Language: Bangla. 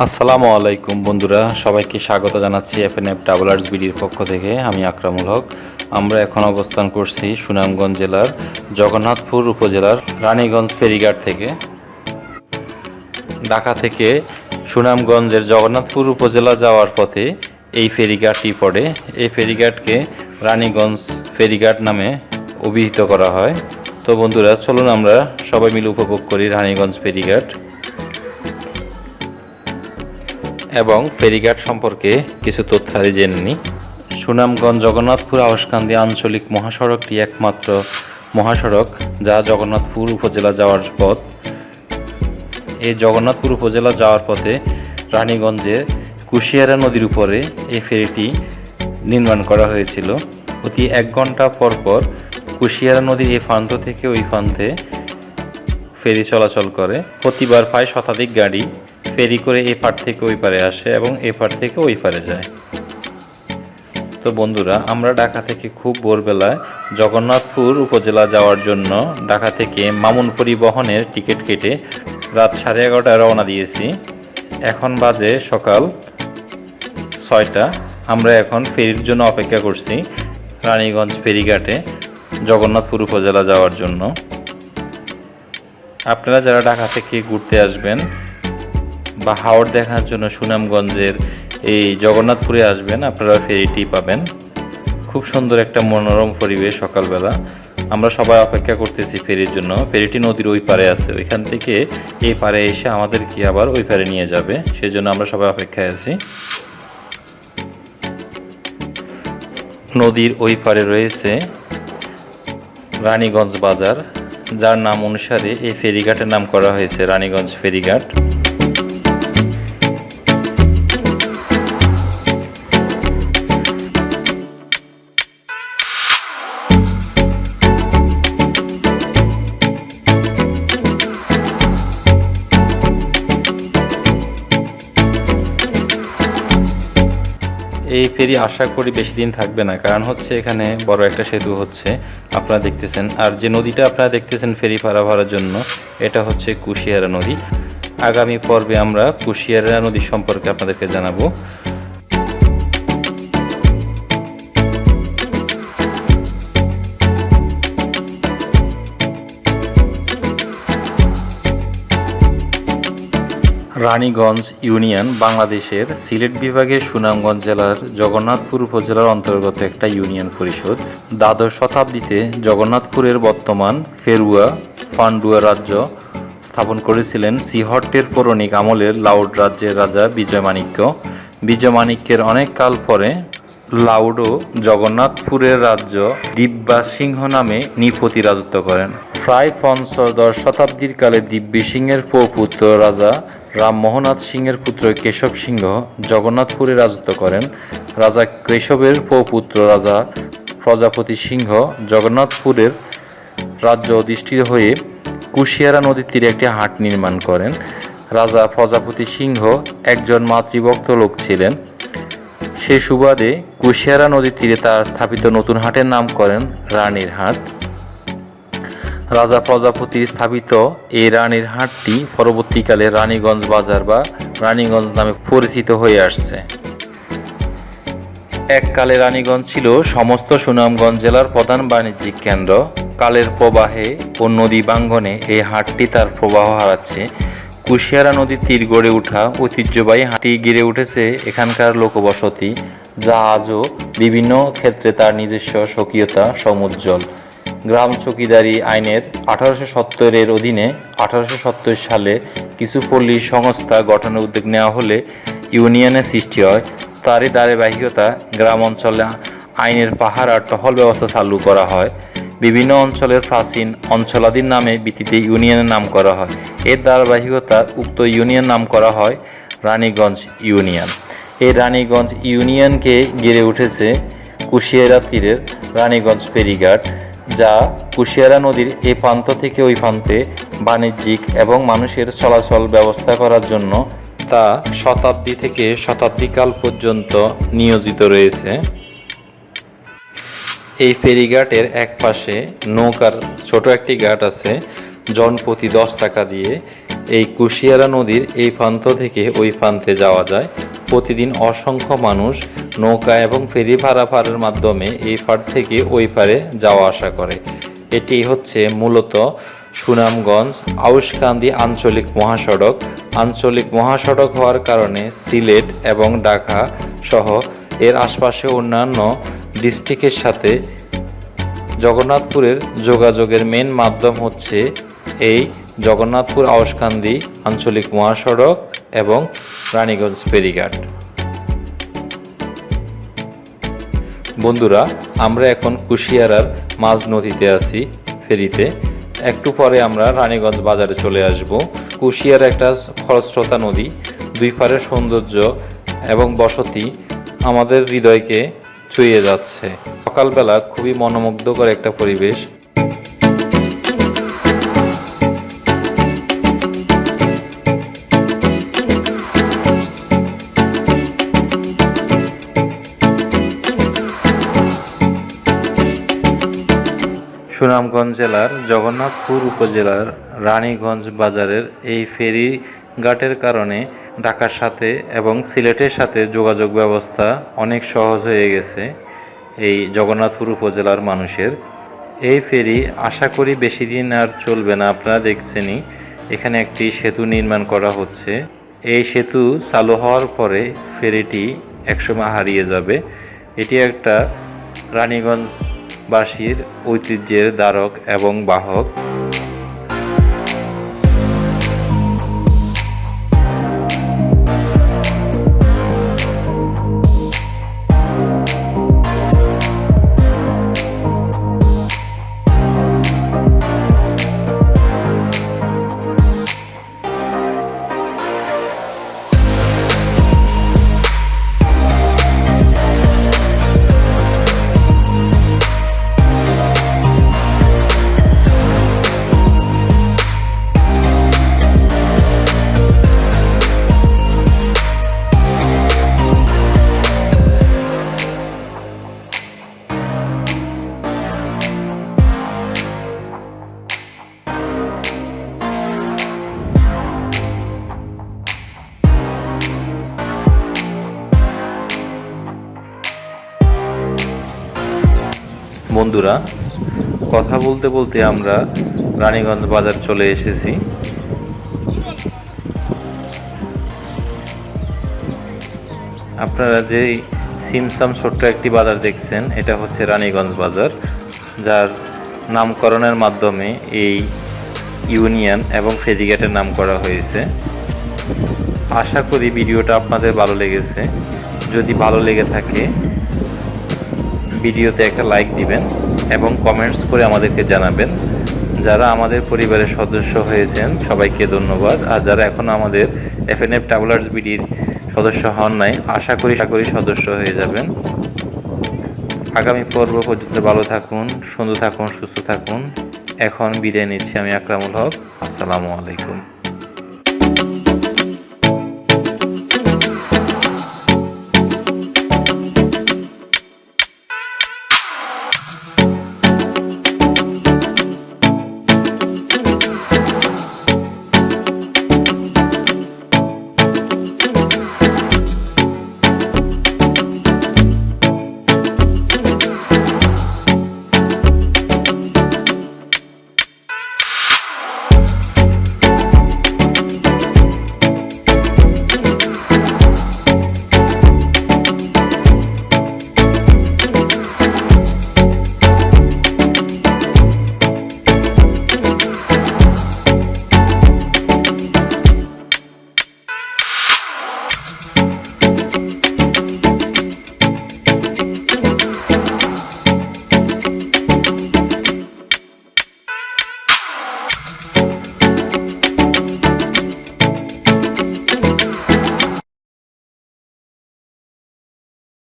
আসসালামু আলাইকুম বন্ধুরা, সবাইকে স্বাগত জানাচ্ছি এফ এন এফ ট্রাভেলার্স বিডির পক্ষ থেকে, আমি আকরামুল হক। আমরা এখন অবস্থান করছি সুনামগঞ্জ জেলার জগন্নাথপুর উপজেলার রানীগঞ্জ ফেরিঘাট থেকে। ঢাকা থেকে সুনামগঞ্জের জগন্নাথপুর উপজেলা যাওয়ার পথে এই ফেরিঘাটটি পড়ে। এই ফেরিঘাটকে রানীগঞ্জ ফেরিঘাট নামে অভিহিত করা হয়। তো বন্ধুরা, চলুন আমরা সবাই মিলে উপভোগ করি রানীগঞ্জ ফেরিঘাট। এবং ফেরিঘাট সম্পর্কে কিছু তথ্যাদি জেনে নিই সুনামগঞ্জ জগন্নাথপুর আওয়াসকান্দি আঞ্চলিক মহাসড়কটি একমাত্র মহাসড়ক যা জগন্নাথপুর উপজেলা যাওয়ার পথ। এই জগন্নাথপুর উপজেলা যাওয়ার পথে রানীগঞ্জে কুশিয়ারা নদীর উপরে এই ফেরিটি নির্মাণ করা হয়েছিল। প্রতি এক ঘণ্টা পর পর কুশিয়ারা নদীর এই প্রান্ত থেকে ওই প্রান্তে ফেরি চলাচল করে। প্রতিবার প্রায় শতাধিক গাড়ি ফেরি করে এ পার থেকে ওই পারে আসে এবং এ পার থেকে ওই পারে যায়। তো বন্ধুরা, আমরা ঢাকা থেকে খুব ভোরবেলায় জগন্নাথপুর উপজেলা যাওয়ার জন্য ঢাকা থেকে মামুন পরিবহনের টিকিট কেটে রাত সাড়ে এগারোটায় রওনা দিয়েছি। এখন বাজে সকাল ছয়টা। আমরা এখন ফেরির জন্য অপেক্ষা করছি রানীগঞ্জ ফেরিঘাটে জগন্নাথপুর উপজেলা যাওয়ার জন্য। আপনারা যারা ঢাকা থেকে ঘুরতে আসবেন বা হাওড় দেখার জন্য সুনামগঞ্জের এই জগন্নাথপুরে আসবেন, আপনারা ফেরিটি পাবেন। খুব সুন্দর একটা মনোরম পরিবেশ সকালবেলা। আমরা সবাই অপেক্ষা করতেছি ফেরির জন্য। ফেরিটি নদীর ওই পারে আছে। ওইখান থেকে এই পারে এসে আমাদেরকে আবার ওই পারে নিয়ে যাবে, সেজন্য আমরা সবাই অপেক্ষায় আছি। নদীর ওই পারে রয়েছে রানীগঞ্জ বাজার, যার নাম অনুসারে এই ফেরিঘাটের নাম করা হয়েছে রানীগঞ্জ ফেরিঘাট। এই ফেরি আশা করি বেশি দিন থাকবে না, কারণ হচ্ছে এখানে বড় একটা সেতু হচ্ছে, আপনারা দেখতেছেন। আর যে নদীটা আপনারা দেখতেছেন ফেরি পারাভারার জন্য, এটা হচ্ছে কুশিয়ারা নদী। আগামী পর্বে আমরা কুশিয়ারা নদী সম্পর্কে আপনাদেরকে জানাব। রানীগঞ্জ ইউনিয়ন বাংলাদেশের সিলেট বিভাগের সুনামগঞ্জ জেলার জগন্নাথপুর উপজেলার অন্তর্গত একটা ইউনিয়ন পরিষদ। দ্বাদশ শতাব্দীতে জগন্নাথপুরের বর্তমান ফেরুয়া, পান্ডুয়া রাজ্য স্থাপন করেছিলেন সিহট্টের পৌরাণিক আমলের লাউড রাজ্যের রাজা বিজয় মাণিক্য। বিজয় মাণিক্যের অনেক কাল পরে লাউডো জগন্নাথপুরের রাজ্য দিব্যা সিংহ নামে নিপতি রাজত্ব করেন। প্রায় পঞ্চদশ শতাব্দীর কালে দিব্যি সিংহের পুত্র রাজা রামমোহনাথ সিংহের পুত্র কেশব সিংহ জগন্নাথপুরে রাজত্ব করেন। রাজা কেশবের পুত্র রাজা প্রজাপতি সিংহ জগন্নাথপুরের রাজ্য অধিষ্ঠিত হয়ে কুশিয়ারা নদীর তীরে একটি হাট নির্মাণ করেন। রাজা প্রজাপতি সিংহ একজন মাতৃভক্ত লোক ছিলেন। সে সুবাদে কুশিয়ারা নদীর তীরে তার স্থাপিত নতুন হাটের নাম করেন রানীর হাট। রাজা প্রজাপতি স্থাপিত এই রানীর হাটটি পরবর্তীকালে রানীগঞ্জ বাজার বা রানীগঞ্জ নামে পরিচিত হয়ে আসছে। এককালে রানীগঞ্জ ছিল সমস্ত সুনামগঞ্জ জেলার প্রধান বাণিজ্যিক কেন্দ্র। কালের প্রবাহে ও নদী বাঙ্গনে এই হাটটি তার প্রবাহ হারাচ্ছে। কুশিয়ারা নদীর তীর গড়ে ওঠা ঐতিহ্যবাহী হাঁটি গিরে উঠেছে এখানকার লোকবসতি যা আজও বিভিন্ন ক্ষেত্রে তার নিজস্ব স্বকীয়তা, সমুজ্জ্বল। গ্রাম চৌকিদারি আইনের আঠারোশো সত্তরের অধীনে আঠারোশো সত্তর সালে কিছু পল্লী সংস্থা গঠনের উদ্যোগ নেওয়া হলে ইউনিয়নের সৃষ্টি হয়। তারই ধারাবাহিকতা গ্রাম অঞ্চলে আইনের পাহাড় আর টহল ব্যবস্থা চালু করা হয়। বিভিন্ন অঞ্চলের প্রাচীন অঞ্চলাদির নামে ভিত্তিতে ইউনিয়নের নাম করা হয়। এর ধারাবাহিকতা উক্ত ইউনিয়ন নাম করা হয় রানীগঞ্জ ইউনিয়ন। এই রানীগঞ্জ ইউনিয়নকে গেড়ে উঠেছে কুশিয়ারা তীরের রানীগঞ্জ ফেরিঘাট। যা কুশিয়ারা নদীর এই প্রান্ত থেকে ওই প্রান্তে বাণিজ্যিক এবং মানুষের চলাচল ব্যবস্থা করার জন্য তা শতাব্দী থেকে শতাব্দীকাল পর্যন্ত নিয়োজিত রয়েছে। এই ফেরিঘাটের এক পাশে নৌকার ছোট একটি ঘাট আছে, জন প্রতি দশ টাকা দিয়ে। এই কুশিয়ারা নদীর এই প্রান্ত থেকে ওই প্রান্তে যাওয়া যায়। প্রতিদিন অসংখ্য মানুষ নৌকা এবং ফেরি পারাপারের মাধ্যমে এই পার থেকে ওই পারে যাওয়া আসা করে। এটি হচ্ছে মূলত সুনামগঞ্জ আউশকান্দি আঞ্চলিক মহাসড়ক। আঞ্চলিক মহাসড়ক হওয়ার কারণে সিলেট এবং ঢাকা সহ এর আশপাশে অন্যান্য ডিস্ট্রিক্টের সাথে জগন্নাথপুরের যোগাযোগের মেন মাধ্যম হচ্ছে এই জগন্নাথপুর আউশকান্দি আঞ্চলিক মহাসড়ক এবং রানীগঞ্জ ফেরিঘাট। বন্ধুরা, আমরা এখন কুশিয়ারার মাঝ নদীতে আছি ফেরিতে। একটু পরে আমরা রানীগঞ্জ বাজারে চলে আসব। কুশিয়ার একটা খরস্রোতা নদী, দুই পারের সৌন্দর্য এবং বসতি আমাদের হৃদয়কে ছুঁয়ে যাচ্ছে। সকালবেলা খুবই মনোমুগ্ধকর একটা পরিবেশ। সুনামগঞ্জ জেলার জগন্নাথপুর উপজেলার রানীগঞ্জ বাজারের এই ফেরি ঘাটের কারণে ঢাকার সাথে এবং সিলেটের সাথে যোগাযোগ ব্যবস্থা অনেক সহজ হয়ে গেছে এই জগন্নাথপুর উপজেলার মানুষের। এই ফেরি আশা করি বেশি দিন আর চলবে না, আপনারা দেখছেনই। এখানে একটি সেতু নির্মাণ করা হচ্ছে। এই সেতু চালু হওয়ার পরে ফেরিটি একসময় হারিয়ে যাবে। এটি একটা রানীগঞ্জবাসীর ঐতিহ্যের দ্বারক এবং বাহক। বন্ধুরা, কথা বলতে বলতে আমরা রানীগঞ্জ বাজার চলে এসেছি। আপনারা যেই সিমসাম ছোট্ট একটি বাজার দেখছেন, এটা হচ্ছে রানীগঞ্জ বাজার, যার নামকরণের মাধ্যমে এই ইউনিয়ন এবং ফেরিঘাটের নাম করা হয়েছে। আশা করি ভিডিওটা আপনাদের ভালো লেগেছে। যদি ভালো লেগে থাকে ভিডিওতে একটা লাইক দিবেন এবং কমেন্টস করে আমাদেরকে জানাবেন। যারা আমাদের পরিবারের সদস্য হয়েছেন, সবাইকে ধন্যবাদ। আর যারা এখন আমাদের এফ এন এফ ট্রাভেলার্স বিডির সদস্য হন নাই, আশা করি আশা করি সদস্য হয়ে যাবেন। আগামী পর্ব পর্যন্ত ভালো থাকুন, সুন্দর থাকুন, সুস্থ থাকুন। এখন বিদায় নিচ্ছি আমি আকরামুল হক। আসসালামু আলাইকুম।